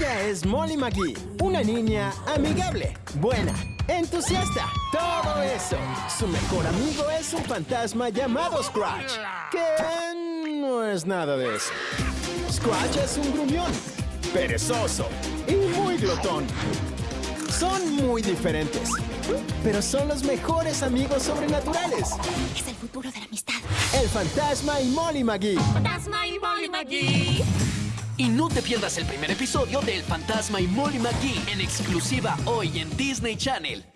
Ella es Molly McGee, una niña amigable, buena, entusiasta, todo eso. Su mejor amigo es un fantasma llamado Scratch, que no es nada de eso. Scratch es un gruñón, perezoso y muy glotón. Son muy diferentes, pero son los mejores amigos sobrenaturales. Es el futuro de la amistad. El fantasma y Molly McGee. Fantasma y Molly McGee. No te pierdas el primer episodio de El Fantasma y Molly McGee en exclusiva hoy en Disney Channel.